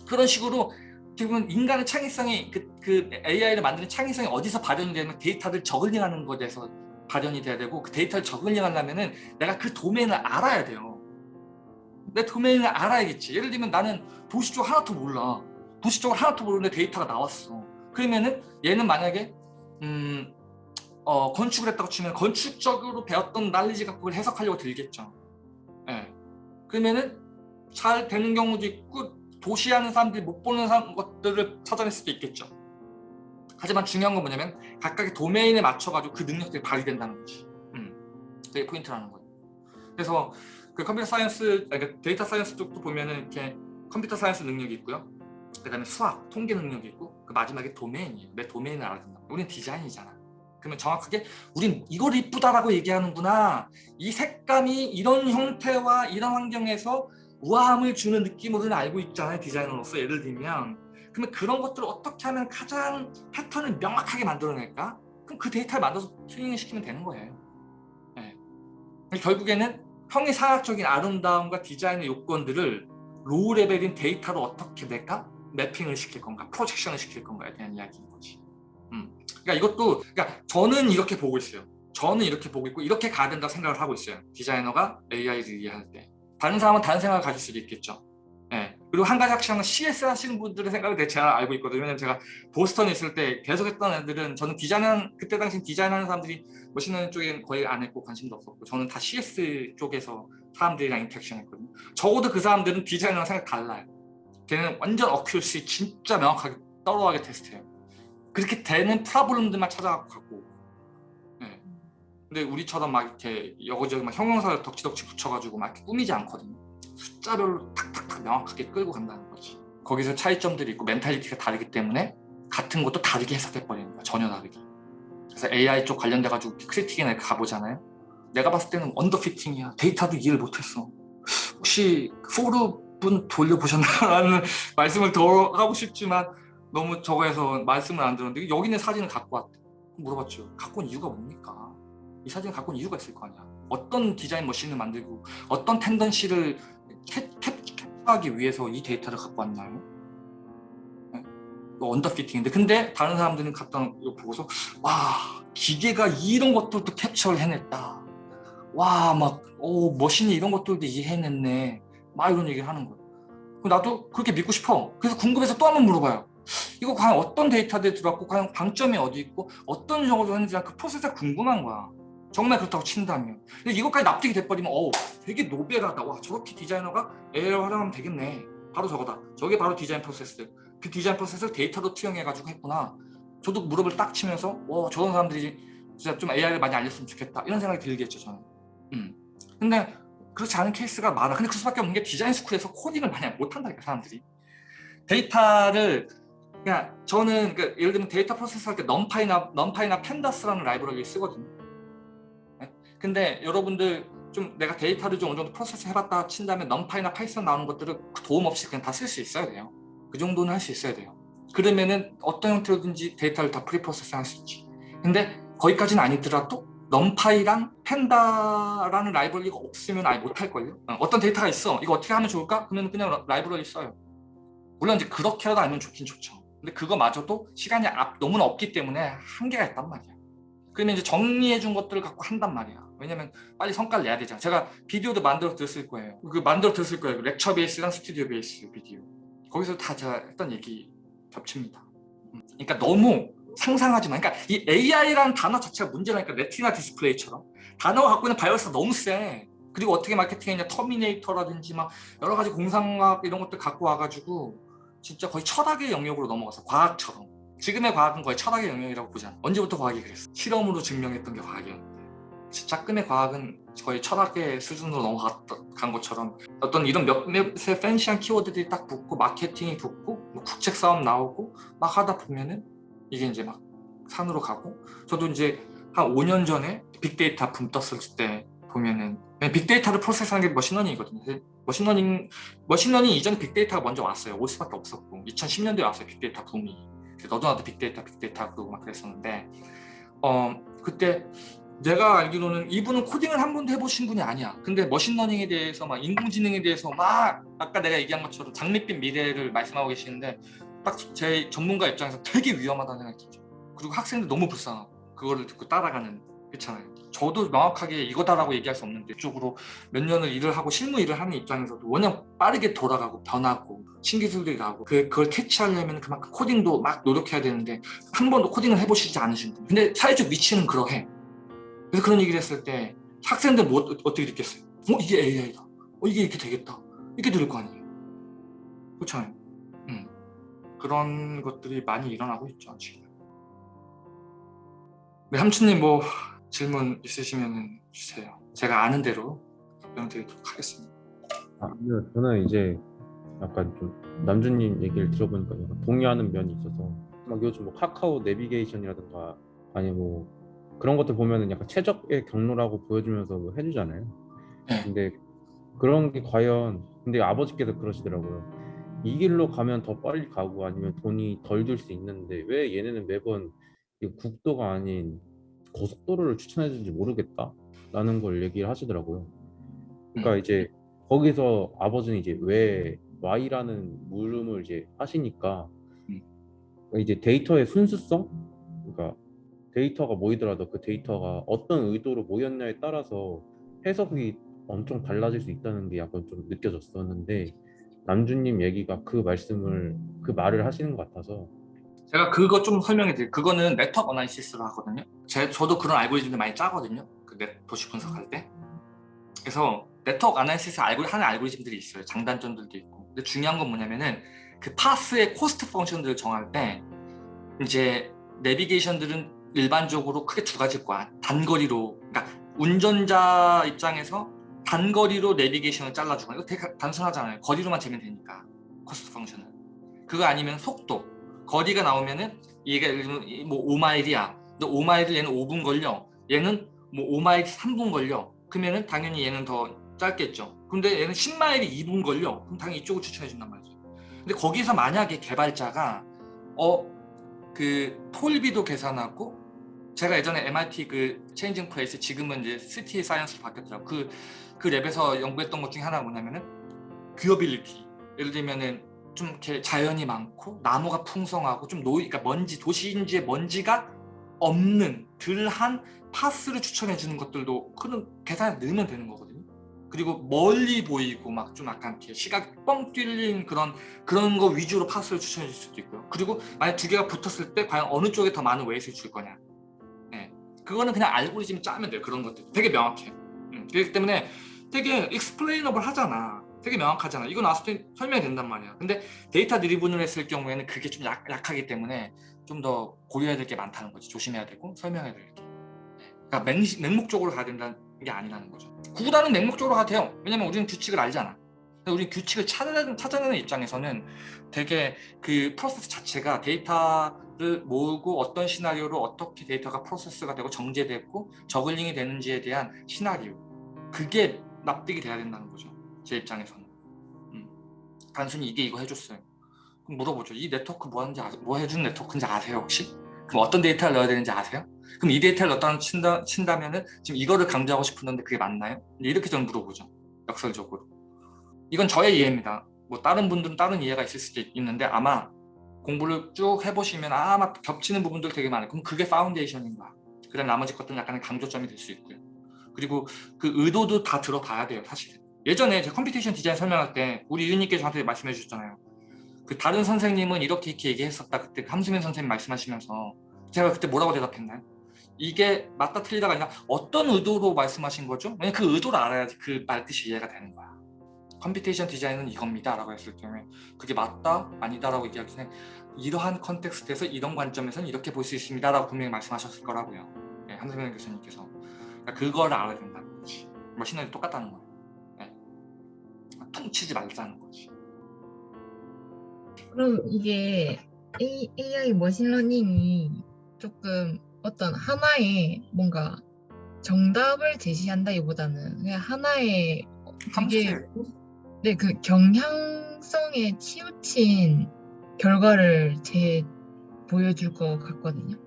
그런 식으로 지금 인간의 창의성이 그, 그 AI를 만드는 창의성이 어디서 발현이 되면 데이터를 저글링하는 것에서 발현이 돼야 되고 그 데이터를 저글링하려면 은 내가 그 도메인을 알아야 돼요. 내 도메인을 알아야겠지. 예를 들면 나는 도시 쪽 하나도 몰라. 도시 쪽을 하나도 모르는데 데이터가 나왔어. 그러면은 얘는 만약에 음, 어, 건축을 했다고 치면 건축적으로 배웠던 날리지 갖고 해석하려고 들겠죠. 예. 그러면은 잘 되는 경우도 있고 도시하는 사람들이 못 보는 것들을 찾아낼 수도 있겠죠. 하지만 중요한 건 뭐냐면 각각의 도메인에 맞춰가지고 그 능력들이 발휘된다는 거지. 음, 그게 포인트라는 거예요. 그래서 그 computer science, 그러니까 data science 쪽도 보면은 이렇게 computer science 능력이 있고요. 그 다음에 수학, 통계 능력이 있고 그 마지막에 도메인이에요. 내 도메인을 알아야 된다. 우리는 디자인이잖아. 그러면 정확하게 우린 이걸 이쁘다라고 얘기하는구나. 이 색감이 이런 형태와 이런 환경에서 우아함을 주는 느낌으로는 알고 있잖아요 디자이너로서 예를 들면 그러면 그런 것들을 어떻게 하면 가장 패턴을 명확하게 만들어낼까? 그럼 그 데이터를 만들어서 트레이닝 시키면 되는 거예요 네. 결국에는 형이상학적인 아름다움과 디자인의 요건들을 low level인 데이터로 어떻게 낼까? mapping을 시킬 건가? projection을 시킬 건가에 대한 이야기인 거지 음. 그러니까 이것도 그러니까 저는 이렇게 보고 있어요 저는 이렇게 보고 있고 이렇게 가야 된다고 생각을 하고 있어요 디자이너가 AI를 이해할 때 다른 사람은 다른 생각을 가질 수도 있겠죠. 예. 그리고 한 가지 확실한 건 CS 하시는 분들의 생각을 되게 잘 알고 있거든요. 왜냐면 제가 보스턴에 있을 때 계속 했던 애들은 저는 디자인하는 그때 당시 디자인하는 사람들이 머신러닝 쪽엔 거의 안 했고 관심도 없었고 저는 다 CS 쪽에서 사람들이랑 interaction 했거든요. 적어도 그 사람들은 디자인이랑 생각 달라요. 걔는 완전 어큐시 진짜 명확하게 thorough하게 테스트해요. 그렇게 되는 problem들만 찾아가고 근데 우리처럼 막 이렇게 여기저기 막 형용사를 덕지덕지 붙여가지고 막 이렇게 꾸미지 않거든요. 숫자별로 탁탁탁 명확하게 끌고 간다는 거지. 거기서 차이점들이 있고 mentality가 다르기 때문에 같은 것도 다르게 해석해 버리는 거야. 전혀 다르게. 그래서 AI 쪽 관련돼 가지고 critique이나 가보잖아요. 내가 봤을 때는 underfitting이야. 데이터도 이해를 못했어. 혹시 포르분 돌려보셨나라는 말씀을 더 하고 싶지만 너무 저거에서 말씀을 안 들었는데 여기는 사진을 갖고 왔대. 물어봤죠. 갖고 온 이유가 뭡니까? 이 사진을 갖고 온 이유가 있을 거 아니야. 어떤 디자인 머신을 만들고 어떤 텐던시를 캡처하기 위해서 이 데이터를 갖고 왔나요? 네? 언더피팅인데 근데 다른 사람들은 갖다 이거 보고서 와 기계가 이런 것들도 캡처를 해냈다. 와 막 오 machine이 이런 것들도 이해해냈네. 막 이런 얘기를 하는 거예요. 나도 그렇게 믿고 싶어. 그래서 궁금해서 또 한 번 물어봐요. 이거 과연 어떤 데이터들이 들어왔고 과연 방점이 어디 있고 어떤 정도로 했는지 그 프로세스가 궁금한 거야. 정말 그렇다고 친다면. 근데 이것까지 납득이 돼버리면 어우 되게 novel하다. 와 저렇게 디자이너가 AI를 활용하면 되겠네. 바로 저거다. 저게 바로 디자인 프로세스. 그 디자인 프로세스를 데이터로 투영해가지고 했구나. 저도 무릎을 딱 치면서 와 저런 사람들이 진짜 좀 AI를 많이 알렸으면 좋겠다. 이런 생각이 들겠죠 저는. 음. 근데 그렇지 않은 케이스가 많아. 근데 그 수밖에 없는 게 design school에서 코딩을 많이 못한다니까 사람들이. 데이터를 그냥 저는 그 예를 들면 데이터 프로세스 할 때 NumPy나 NumPy나 Pandas라는 라이브러리를 쓰거든요. 네? 근데 여러분들 좀 내가 데이터를 좀 어느 정도 프로세스 해봤다 친 다음에 NumPy나 Python 나오는 것들을 도움 없이 그냥 다 쓸 수 있어야 돼요. 그 정도는 할 수 있어야 돼요. 그러면은 어떤 형태로든지 데이터를 다 pre-process 할 수 있지. 근데 거기까지는 아니더라도 NumPy랑 Panda라는 라이브러리가 없으면 아예 못할걸요? 어, 떤 데이터가 있어. 이거 어떻게 하면 좋을까? 그러면 그냥 라이브러리 써요. 물론 이제 그렇게라도 알면 좋긴 좋죠. 근데 그거마저도 시간이 앞, 너무나 없기 때문에 한계가 있단 말이야. 그러면 이제 정리해 준 것들을 갖고 한단 말이야. 왜냐면 빨리 성과를 내야 되잖아. 제가 비디오도 만들어 드렸을 거예요. 그 만들어 드렸을 거예요. lecture base랑 studio base 비디오. 거기서 다 제가 했던 얘기 겹칩니다. 음. 그러니까 너무 상상하지 마. 그러니까 이 AI라는 단어 자체가 문제라니까 Retina display처럼 단어가 갖고 있는 바이러스가 너무 세. 그리고 어떻게 마케팅했냐 터미네이터라든지 막 여러 가지 공상과학 이런 것들 갖고 와가지고 진짜 거의 철학의 영역으로 넘어가서 과학처럼 지금의 과학은 거의 철학의 영역이라고 보잖아 언제부터 과학이 그랬어 실험으로 증명했던 게 과학이었는데 작금의 과학은 거의 철학의 수준으로 넘어간 것처럼 어떤 이런 몇몇의 fancy한 키워드들이 딱 붙고 마케팅이 붙고 뭐 국책 사업 나오고 막 하다 보면은 이게 이제 막 산으로 가고 저도 이제 한 5년 전에 빅데이터 붐 떴을 때 보면은 빅데이터를 프로세스하는 게 머신러닝이거든요. 머신러닝 머신러닝 이전에 빅데이터가 먼저 왔어요. 올 수밖에 없었고 2010년도에 왔어요. 빅데이터 붐이. 너도 나도 빅데이터 빅데이터 그러고 막 그랬었는데 어 그때 내가 알기로는 이분은 코딩을 한 번도 해보신 분이 아니야. 근데 머신러닝에 대해서 막 인공지능에 대해서 막 아까 내가 얘기한 것처럼 장밋빛 미래를 말씀하고 계시는데 딱 제 전문가 입장에서 되게 위험하다는 생각이 들죠. 그리고 학생들 너무 불쌍하고 그거를 듣고 따라가는 그렇잖아요. 저도 명확하게 이거다라고 얘기할 수 없는데 이쪽으로 몇 년을 일을 하고 실무 일을 하는 입장에서도 워낙 빠르게 돌아가고 변하고 신기술들이 나오고 그, 그걸 캐치하려면 그만큼 코딩도 막 노력해야 되는데 한 번도 코딩을 해보시지 않으신 분 근데 사회적 위치는 그러해 그래서 그런 얘기를 했을 때 학생들 뭐 어떻게 느꼈어요? 어 이게 AI다 어 이게 이렇게 되겠다 이렇게 들을 거 아니에요 그렇잖아요 음. 그런 것들이 많이 일어나고 있죠 지금 네, 삼촌님 뭐 질문 있으시면 주세요. 제가 아는 대로 답변 드리도록 하겠습니다. 아, 네, 저는 이제 약간 좀 남준님 얘기를 들어보니까 동의하는 면이 있어서 막 요즘 뭐 카카오 내비게이션이라든가 아니 뭐 그런 것들 보면은 약간 최적의 경로라고 보여주면서 뭐 해주잖아요. 네. 근데 그런 게 과연 근데 아버지께서 그러시더라고요. 이 길로 가면 더 빨리 가고 아니면 돈이 덜 들 수 있는데 왜 얘네는 매번 이 국도가 아닌 고속도로를 추천해 주는지 모르겠다 라는 걸 얘기를 하시더라고요. 그러니까 음. 이제 거기서 아버지는 이제 왜 Y라는 물음을 이제 하시니까 음. 이제 데이터의 순수성, 그러니까 데이터가 모이더라도 그 데이터가 어떤 의도로 모였냐에 따라서 해석이 엄청 달라질 수 있다는 게 약간 좀 느껴졌었는데 남준님 얘기가 그 말씀을 그 말을 하시는 것 같아서 제가 그거 좀 설명해 드릴게요. 그거는 network analysis로 하거든요. 제, 저도 그런 알고리즘을 많이 짜거든요. 그 네, 도시 분석할 때. 그래서 network analysis 알고 하는 알고리즘들이 있어요. 장단점들도 있고. 근데 중요한 건 뭐냐면은 그 path의 cost function들을 정할 때 이제 내비게이션들은 일반적으로 크게 두 가지일 거야. 단거리로, 그러니까 운전자 입장에서 단거리로 내비게이션을 잘라주고 이거 되게 단순하잖아요. 거리로만 재면 되니까 cost function은. 그거 아니면 속도. 거리가 나오면은 얘가 예를 들면 뭐 5마일이야. 근데 5마일을 얘는 5분 걸려. 얘는 뭐 5마일 3분 걸려. 그러면은 당연히 얘는 더 짧겠죠. 근데 얘는 10마일이 2분 걸려. 그럼 당연히 이쪽을 추천해 준단 말이죠. 근데 거기서 만약에 개발자가 어 그 toll비도 계산하고 제가 예전에 MIT 그 Changing Places 지금은 이제 City Science로 바뀌었더라고. 그, 그 랩에서 연구했던 것 중에 하나가 뭐냐면은 viewability. 예를 들면은 좀 이렇게 자연이 많고 나무가 풍성하고 좀 노이, 그러니까 먼지 도시인지의 먼지가 없는 덜한 path를 추천해 주는 것들도 그런 계산에 넣으면 되는 거거든요. 그리고 멀리 보이고 막 좀 약간 이렇게 시각 뻥 뚫린 그런 그런 거 위주로 path를 추천해 줄 수도 있고요. 그리고 만약 두 개가 붙었을 때 과연 어느 쪽에 더 많은 weight를 줄 거냐. 예. 그거는 그냥 알고리즘 짜면 돼요. 그런 것들. 되게 명확해. 음. 그렇기 때문에 되게 explainable 하잖아. 되게 명확하잖아. 나왔을 때 설명이 된단 말이야. 근데 data driven을 했을 경우에는 그게 좀 약, 약하기 때문에 좀 더 고려해야 될 게 많다는 거지. 조심해야 되고 설명해야 될 게. 그러니까 맹, 맹목적으로 가야 된다는 게 아니라는 거죠. 구구단은 맹목적으로 가도 돼요. 왜냐면 우리는 규칙을 알잖아. 우리 규칙을 찾아내는, 찾아내는 입장에서는 되게 그 프로세스 자체가 데이터 를 모으고 어떤 시나리오로 어떻게 데이터가 프로세스가 되고 정제되고 juggling이 되는지에 대한 시나리오 그게 납득이 돼야 된다는 거죠. 제 입장에서는. 음. 단순히 이게 이거 해줬어요. 그럼 물어보죠. 이 네트워크 뭐 하는지 아세요? 뭐 해주는 네트워크인지 아세요 혹시? 그럼 어떤 데이터를 넣어야 되는지 아세요? 그럼 이 데이터를 넣었다는 친다, 친다면은 지금 이거를 강조하고 싶은데 그게 맞나요? 이렇게 저는 물어보죠. 역설적으로. 이건 저의 이해입니다. 뭐 다른 분들은 다른 이해가 있을 수도 있는데 아마 공부를 쭉 해보시면 아마 겹치는 부분들 되게 많아요. 그럼 그게 foundation인 거야. 그다음 나머지 것들은 약간의 강조점이 될 수 있고요. 그리고 그 의도도 다 들어봐야 돼요, 사실은. 예전에 제 computation design 설명할 때 우리 유님께서 저한테 말씀해 주셨잖아요. 그 다른 선생님은 이렇게 이렇게 얘기했었다. 그때 함수민 선생님 말씀하시면서 제가 그때 뭐라고 대답했나요? 이게 맞다 틀리다가 아니라 어떤 의도로 말씀하신 거죠? 그 의도를 알아야지 그 말 뜻이 이해가 되는 거야. computation design은 이겁니다 라고 했을 경우에 그게 맞다? 아니다 라고 얘기하기 전에 이러한 context에서 이런 관점에서는 이렇게 볼 수 있습니다 라고 분명히 말씀하셨을 거라고요. 네, 함수민 교수님께서. 그러니까 그걸 알아야 된다는 거지. 머신러닝이 똑같다는 거예요. 네. 퉁치지 말자는 거지. 그럼 이게 A, AI 머신러닝이 조금 어떤 하나의 뭔가 정답을 제시한다기보다는 그냥 하나의 함수. 네, 그 경향성에 치우친 결과를 제 보여줄 것 같거든요.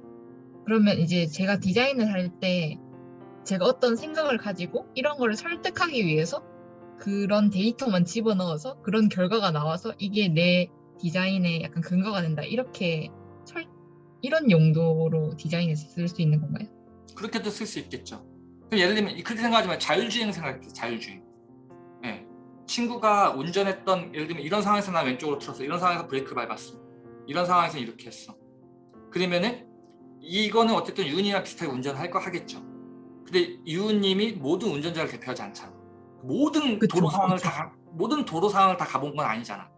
그러면 이제 제가 디자인을 할 때 제가 어떤 생각을 가지고 이런 거를 설득하기 위해서 그런 데이터만 집어넣어서 그런 결과가 나와서 이게 내 디자인의 약간 근거가 된다. 이렇게 설, 이런 용도로 디자인에 쓸수 있는 건가요? 그렇게도 쓸 수 있겠죠. 그럼 예를 들면 그렇게 생각하지만 자율주행 생각해 자율주행. 예. 친구가 운전했던 예를 들면 이런 상황에서 나 왼쪽으로 틀었어. 이런 상황에서 브레이크 밟았어. 이런 상황에서 이렇게 했어. 그러면은 이거는 어쨌든 유은이랑 비슷하게 운전을 할거 하겠죠. 근데 유은님이 모든 운전자를 대표하지 않잖아. 모든 그쵸, 도로 상황을 그쵸. 다 가- 모든 도로 상황을 다 가본 건 아니잖아.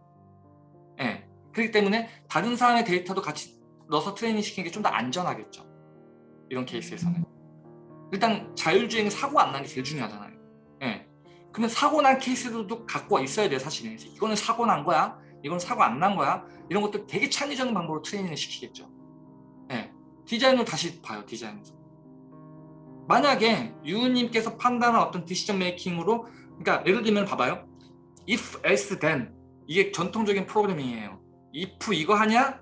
예. 그렇기 때문에 다른 사람의 데이터도 같이 넣어서 트레이닝 시키는 게 좀 더 안전하겠죠. 이런 케이스에서는. 일단 자율주행 사고 안난게 제일 중요하잖아요. 예. 그러면 사고 난 케이스들도 갖고 있어야 돼요, 사실은. 이거는 사고 난 거야, 이건 사고 안 난 거야. 이런 것들 되게 창의적인 방법으로 트레이닝을 시키겠죠. 예. 디자인을 다시 봐요, 디자인에서. 만약에 유우님께서 판단한 어떤 디시전 메이킹으로, 그러니까 예를 들면 봐봐요. if, else, then 이게 전통적인 프로그래밍이에요. if 이거 하냐,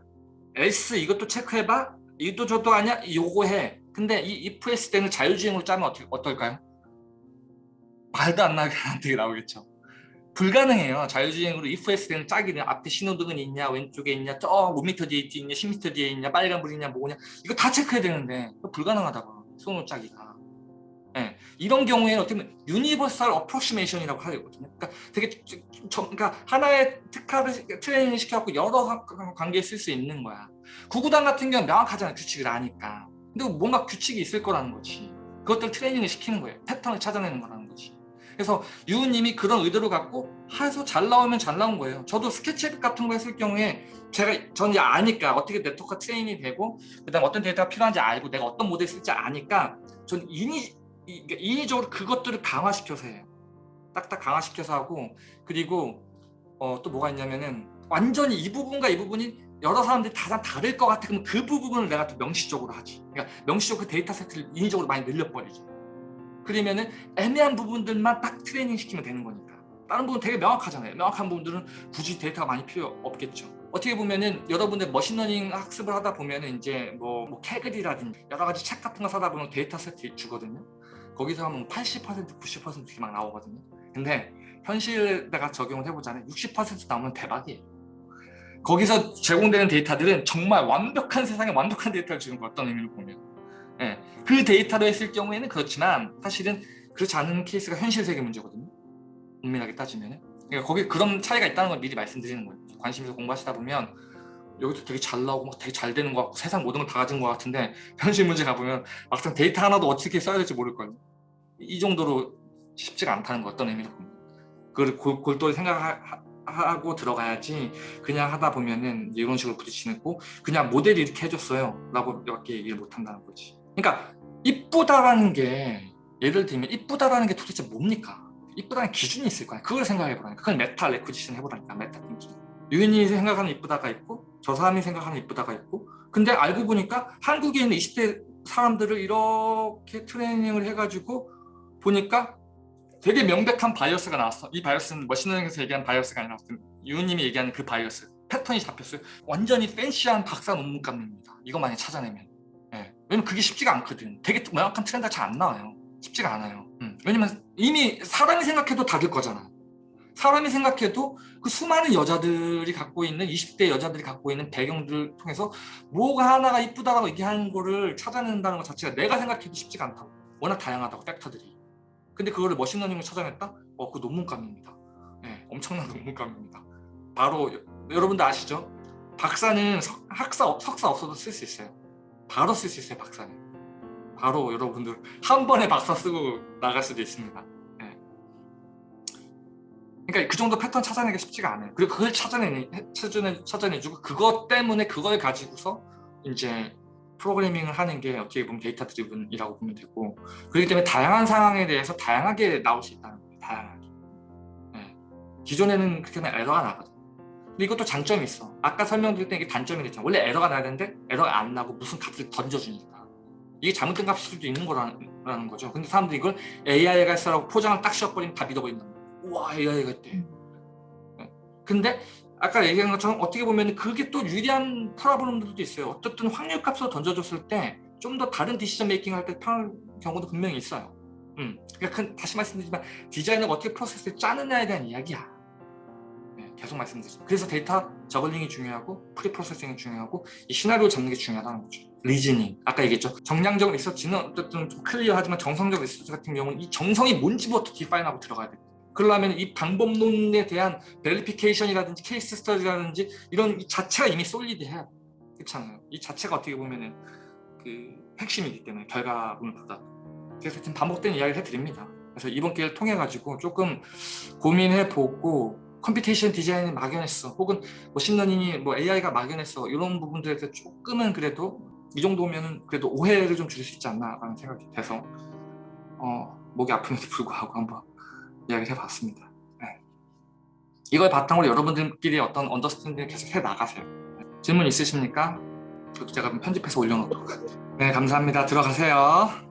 else 이것도 체크해봐, 이도 저도 하냐, 요거 해. 근데 이 if, else, then을 자율주행으로 짜면 어떨, 어떨까요? 말도 안 나게 되게 나오겠죠. 불가능해요. 자율주행으로 if, then을 짜기는 앞에 신호등은 있냐, 왼쪽에 있냐, 저 5m 뒤에 있냐, 10m 뒤에 있냐, 빨간불 있냐, 뭐냐 이거 다 체크해야 되는데 불가능하다고 손으로 짜기가. 예, 이런 경우에는 어떻게 보면 universal approximation이라고 하거든요. 그러니까 되게 좀- 좀- 그러니까 하나의 특화를 트레이닝 시켜갖고 여러 관- 관계에 쓸 수 있는 거야. 구구단 같은 경우는 명확하잖아요. 규칙을 아니까. 근데 뭔가 규칙이 있을 거라는 거지. 그것들 트레이닝을 시키는 거예요. 패턴을 찾아내는 거라는. 그래서 유우님이 그런 의도를 갖고 해서 잘 나오면 잘 나온 거예요. 저도 스케치북 같은 거 했을 경우에 제가 저는 이제 아니까 어떻게 네트워크 트레이닝이 되고 그다음 어떤 데이터가 필요한지 알고 내가 어떤 모델 쓸지 아니까 전 인위 이- 그러니까 인위적으로 그것들을 강화시켜서 해요. 딱딱 강화시켜서 하고 그리고 어, 또 뭐가 있냐면은 완전히 이 부분과 이 부분이 여러 사람들이 다 다를 것 같아 그러면 그 부분을 내가 또 명시적으로 하지. 그러니까 명시적으로 그 데이터 세트를 인위적으로 많이 늘려버리죠. 그러면은 애매한 부분들만 딱 트레이닝 시키면 되는 거니까. 다른 부분 되게 명확하잖아요. 명확한 부분들은 굳이 데이터가 많이 필요 없겠죠. 어떻게 보면은 여러분들 머신러닝 학습을 하다 보면은 이제 뭐, 뭐 Kaggle이라든지 여러 가지 책 같은 거 사다 보면 데이터 세트 주거든요. 거기서 하면 80% 90% 이렇게 막 나오거든요. 근데 현실에다가 적용을 해보자면 60% 나오면 대박이에요. 거기서 제공되는 데이터들은 정말 완벽한 세상에 완벽한 데이터를 주는 거 어떤 의미로 보면 예, 그 데이터로 했을 경우에는 그렇지만 사실은 그렇지 않은 케이스가 현실 세계 문제거든요. 엄밀하게 따지면 그러니까 거기 그런 차이가 있다는 걸 미리 말씀드리는 거예요. 관심 있어 공부하시다 보면 여기도 되게 잘 나오고 막 되게 잘 되는 것 같고 세상 모든 걸 다 가진 것 같은데 현실 문제 가보면 막상 데이터 하나도 어떻게 써야 될지 모를걸요. 이 정도로 쉽지가 않다는 거 어떤 의미로 보면 그걸 골- 골똘히 생각하고 들어가야지 그냥 하다 보면은 이런 식으로 부딪히고 그냥 모델이 이렇게 해줬어요 라고 밖에 얘기를 못 한다는 거지 그러니까 이쁘다라는 게 예를 들면 이쁘다라는 게 도대체 뭡니까 이쁘다는 기준이 있을 거야 그걸 생각해 보라니까 그걸 meta cognition 해보라니까 meta thinking 유인이 생각하는 이쁘다가 있고 저 사람이 생각하는 이쁘다가 있고 근데 알고 보니까 한국에 있는 20대 사람들을 이렇게 트레이닝을 해가지고 보니까 되게 명백한 bias가 나왔어. 이 bias는 머신러닝에서 얘기한 bias가 아니라 유우님이 얘기하는 그 bias 패턴이 잡혔어요. 완전히 fancy한 박사 논문감입니다. 이거 만약 찾아내면. 예. 왜냐면 그게 쉽지가 않거든. 되게 명확한 트렌드가 잘 안 나와요. 쉽지가 않아요. 음. 왜냐면 이미 사람이 생각해도 다를 거잖아. 사람이 생각해도 그 수많은 여자들이 갖고 있는 20대 여자들이 갖고 있는 배경들을 통해서 뭐가 하나가 이쁘다라고 얘기하는 거를 찾아낸다는 것 자체가 내가 생각해도 쉽지가 않다고. 워낙 다양하다고 factor들이. 근데 그거를 machine learning을 찾아냈다? 어, 그 논문감입니다. 네, 엄청난 논문감입니다. 바로 여- 여러분들 아시죠? 박사는 석, 학사, 석사 없어도 쓸 수 있어요. 바로 쓸 수 있어요, 박사는. 바로 여러분들 한 번에 박사 쓰고 나갈 수도 있습니다. 네. 그러니까 그 정도 패턴 찾아내기가 쉽지가 않아요. 그리고 그걸 찾아내, 찾아내, 찾아내주고 그것 때문에 그걸 가지고서 이제 프로그래밍을 하는 게 어떻게 보면 데이터 드리븐이라고 보면 되고 그렇기 때문에 다양한 상황에 대해서 다양하게 나올 수 있다는 거예요. 다양하게. 네. 기존에는 그렇게 에러가 나거든. 근데 이것도 장점이 있어. 아까 설명드릴 때 이게 단점이 됐잖아. 원래 에러가 나야 되는데 에러가 안 나고 무슨 값을 던져주니까. 이게 잘못된 값일 수도 있는 거라는 거죠. 근데 사람들이 이걸 AI가 했어라고 포장을 딱 씌워버리면 다 믿어버린다. 우와 AI가 했대. 네. 근데 아까 얘기한 것처럼 어떻게 보면 그게 또 유리한 problem들도 있어요. 어쨌든 확률 값으로 던져줬을 때 좀 더 다른 decision making 할 때 편한 경우도 분명히 있어요. 음, 그러니까 그- 다시 말씀드리지만 디자이너가 어떻게 프로세스를 짜느냐에 대한 이야기야. 네, 계속 말씀드리죠. 그래서 데이터 juggling이 중요하고 pre-processing이 중요하고 이 시나리오 잡는 게 중요하다는 거죠. reasoning 아까 얘기했죠. 정량적 리서치는 어쨌든 좀 clear하지만 정성적 리서치 같은 경우는 이 정성이 뭔지부터 define하고 들어가야 돼요. 그러려면 이 방법론에 대한 verification이라든지 case study라든지 이런 이 자체가 이미 solid해야 돼. 그렇잖아요. 이 자체가 어떻게 보면은 그 핵심이기 때문에 결과물 보다. 그래서 지금 반복된 이야기를 해드립니다. 그래서 이번 기회를 통해 가지고 조금 고민해 보고 computation design이 막연했어 혹은 machine learning이 뭐 AI가 막연했어 이런 부분들에 대해서 조금은 그래도 이 정도면은 그래도 오해를 좀 줄일 수 있지 않나 라는 생각이 돼서 어, 목이 아픔에도 불구하고 한번 이야기를 해봤습니다. 네. 이걸 바탕으로 여러분들끼리 어떤 언더스탠딩을 계속 해 나가세요. 네. 질문 있으십니까? 그것도 제가 편집해서 올려놓도록. 네, 감사합니다. 들어가세요.